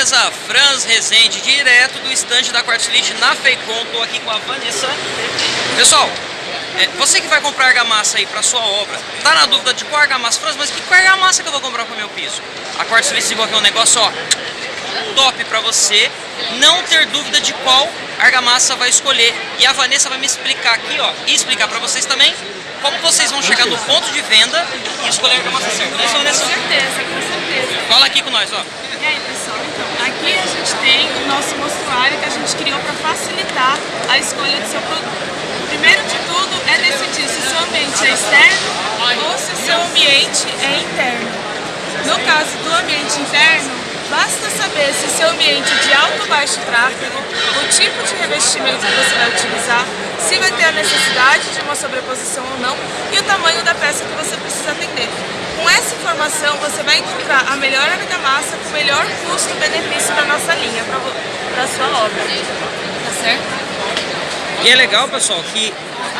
Beleza, Franz Rezende, direto do estande da Quartzlit na Feicon, tô aqui com a Vanessa. Pessoal, é, você que vai comprar argamassa aí para sua obra, tá na dúvida de qual argamassa, Franz, mas que qual argamassa que eu vou comprar para o meu piso? A Quartzlit desenvolveu um negócio, ó, top para você não ter dúvida de qual argamassa vai escolher. E a Vanessa vai me explicar aqui, ó, e explicar para vocês também como vocês vão chegar no ponto de venda e escolher a argamassa certa. Não é, Vanessa? Com certeza, com certeza. Fala aqui com nós, ó. E aí, pessoal, então, aqui a gente tem o nosso mostruário que a gente criou para facilitar a escolha do seu produto. Primeiro de tudo é decidir se o seu ambiente é externo ou se o seu ambiente é interno. No caso do ambiente interno, Basta saber se seu ambiente é de alto ou baixo tráfego, o tipo de revestimento que você vai utilizar, se vai ter a necessidade de uma sobreposição ou não e o tamanho da peça que você precisa atender. Com essa informação, você vai encontrar a melhor argamassa com o melhor custo-benefício da nossa linha para a sua obra. Tá certo? E é legal, pessoal, que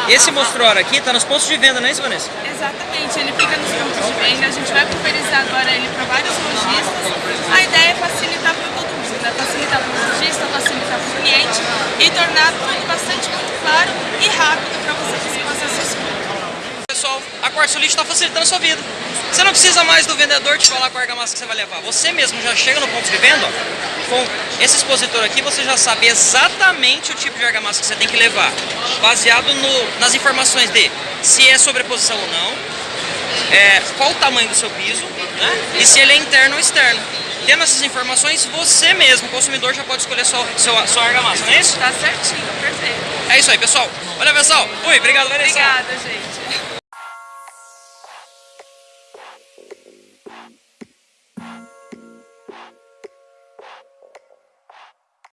esse mostruário aqui está nos pontos de venda, não é isso, Vanessa? Exatamente, ele fica nos pontos de venda, a gente vai pulverizar agora ele para vários lojistas. A ideia é facilitar para todo mundo, né? facilitar para o lojista, facilitar para o cliente e tornar tudo bastante muito claro e rápido para você fazer essa escolha. Pessoal, a Quartzolite está facilitando a sua vida. Você não precisa mais do vendedor te falar qual argamassa que você vai levar. Você mesmo já chega no ponto de venda, ó, com esse expositor aqui, você já sabe exatamente o tipo de argamassa que você tem que levar, baseado no, nas informações de se é sobreposição ou não, é, qual o tamanho do seu piso, né, e se ele é interno ou externo. Tendo essas informações, você mesmo, consumidor, já pode escolher sua, sua, sua argamassa, não é isso? Tá certinho, perfeito. É isso aí, pessoal. Olha, pessoal. Fui, obrigado, Vanessa. Obrigada, gente.